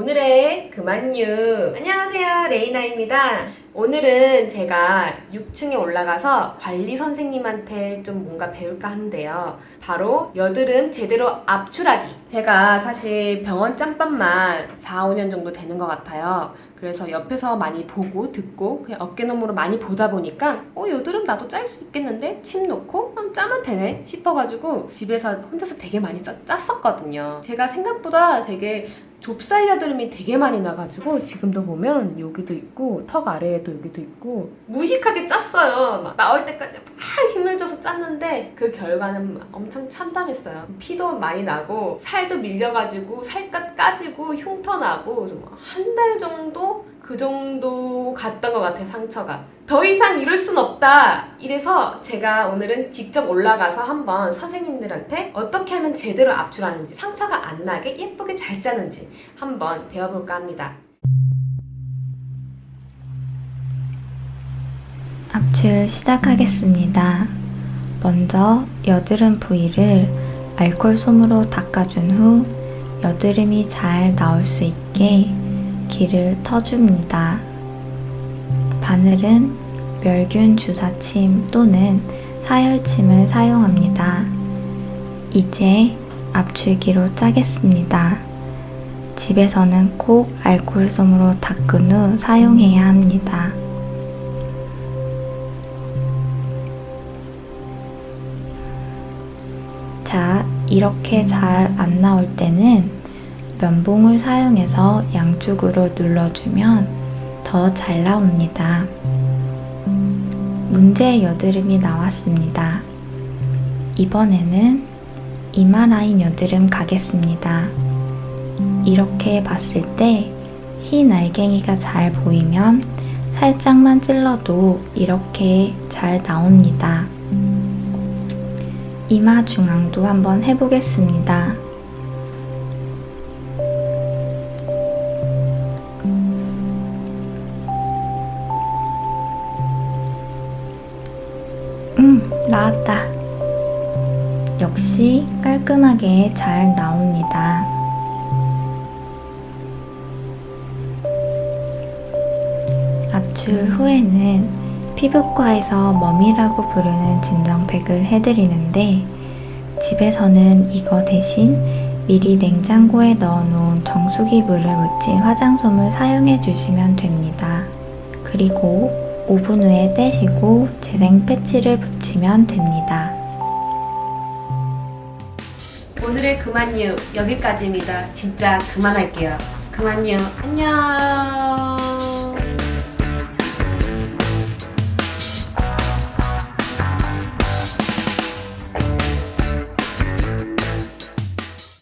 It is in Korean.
오늘의 그만유. 안녕하세요 레이나입니다. 오늘은 제가 6층에 올라가서 관리 선생님한테 좀 뭔가 배울까 하는데요. 바로 여드름 제대로 압출하기. 제가 사실 병원 짬밥만 4, 5년 정도 되는 것 같아요. 그래서 옆에서 많이 보고 듣고 그냥 어깨너머로 많이 보다 보니까 어 여드름 나도 짤 수 있겠는데? 침 놓고? 그럼 짜면 되네? 싶어가지고 집에서 혼자서 되게 많이 짜, 짰었거든요. 제가 생각보다 되게 좁쌀 여드름이 되게 많이 나가지고 지금도 보면 여기도 있고 턱 아래에도 여기도 있고 무식하게 짰어요. 막 나올 때까지 막 힘을 줘서 짰는데 그 결과는 엄청 참담했어요. 피도 많이 나고 살도 밀려가지고 살갗 까지고 흉터 나고 한 달 정도 그 정도 갔던 것 같아요 상처가. 더 이상 이럴 순 없다. 이래서 제가 오늘은 직접 올라가서 한번 선생님들한테 어떻게 하면 제대로 압출하는지 상처가 안 나게 예쁘게 잘 짜는지 한번 배워볼까 합니다. 압출 시작하겠습니다. 먼저 여드름 부위를 알콜솜으로 닦아준 후 여드름이 잘 나올 수 있게 기를 터줍니다. 바늘은 멸균 주사침 또는 사열침을 사용합니다. 이제 압출기로 짜겠습니다. 집에서는 꼭 알콜솜으로 닦은 후 사용해야 합니다. 자, 이렇게 잘 안 나올 때는 면봉을 사용해서 양쪽으로 눌러주면 더 잘 나옵니다. 문제 여드름이 나왔습니다. 이번에는 이마 라인 여드름 가겠습니다. 이렇게 봤을 때 흰 알갱이가 잘 보이면 살짝만 찔러도 이렇게 잘 나옵니다. 이마 중앙도 한번 해보겠습니다. 음, 나왔다. 역시 깔끔하게 잘 나옵니다. 압출 후에는 피부과에서 멈이라고 부르는 진정팩을 해드리는데 집에서는 이거 대신 미리 냉장고에 넣어놓은 정수기 물을 묻힌 화장솜을 사용해 주시면 됩니다. 그리고 5분 후에 떼시고 재생 패치를 붙이면 됩니다. 오늘의 그만유 여기까지입니다. 진짜 그만할게요. 그만유 안녕